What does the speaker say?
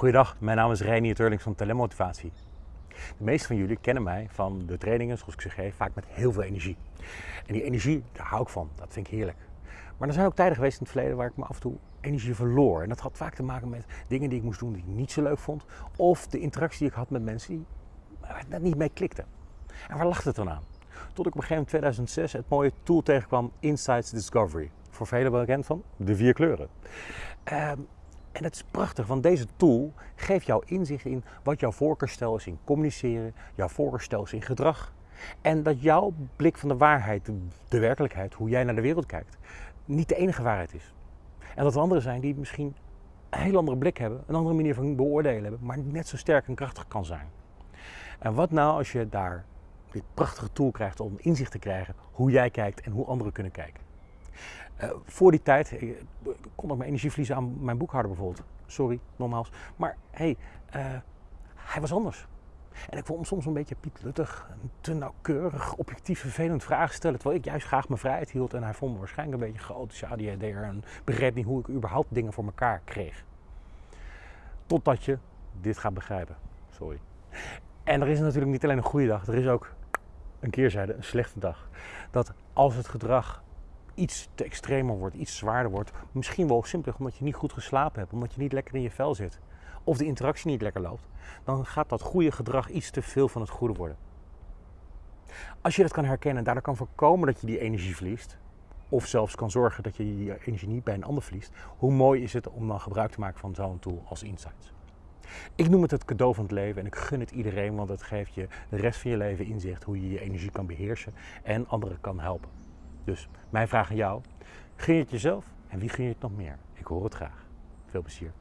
Goedendag, mijn naam is Reinier Turlings van Telemotivatie. De meeste van jullie kennen mij van de trainingen zoals ik ze geef, vaak met heel veel energie. En die energie, daar hou ik van, dat vind ik heerlijk. Maar er zijn ook tijden geweest in het verleden waar ik me af en toe energie verloor. En dat had vaak te maken met dingen die ik moest doen die ik niet zo leuk vond. Of de interactie die ik had met mensen die net niet mee klikten. En waar lag het dan aan? Tot ik op een gegeven moment in 2006 het mooie tool tegenkwam, Insights Discovery. Voor velen bekend van de vier kleuren. Ehm, en het is prachtig, want deze tool geeft jou inzicht in wat jouw voorkeursstijl is in communiceren, jouw voorkeursstijl is in gedrag. En dat jouw blik van de waarheid, de werkelijkheid, hoe jij naar de wereld kijkt, niet de enige waarheid is. En dat er anderen zijn die misschien een heel andere blik hebben, een andere manier van beoordelen hebben, maar net zo sterk en krachtig kan zijn. En wat nou als je daar dit prachtige tool krijgt om inzicht te krijgen hoe jij kijkt en hoe anderen kunnen kijken? Uh, voor die tijd uh, kon ik mijn energie verliezen aan mijn boekhouder bijvoorbeeld. Sorry, nogmaals. Maar hey, uh, hij was anders. En ik vond hem soms een beetje pietluttig, te nauwkeurig, objectief vervelend vragen stellen. Terwijl ik juist graag mijn vrijheid hield en hij vond me waarschijnlijk een beetje chaotische ADHD'er en begreep niet hoe ik überhaupt dingen voor elkaar kreeg. Totdat je dit gaat begrijpen. Sorry. En er is natuurlijk niet alleen een goede dag, er is ook een keerzijde, een slechte dag. Dat als het gedrag iets te extremer wordt, iets zwaarder wordt, misschien wel simpelweg omdat je niet goed geslapen hebt, omdat je niet lekker in je vel zit, of de interactie niet lekker loopt, dan gaat dat goede gedrag iets te veel van het goede worden. Als je dat kan herkennen en daardoor kan voorkomen dat je die energie verliest, of zelfs kan zorgen dat je die energie niet bij een ander verliest, hoe mooi is het om dan gebruik te maken van zo'n tool als Insights. Ik noem het het cadeau van het leven en ik gun het iedereen, want het geeft je de rest van je leven inzicht hoe je je energie kan beheersen en anderen kan helpen. Dus mijn vraag aan jou, ging het jezelf en wie ging het nog meer? Ik hoor het graag. Veel plezier.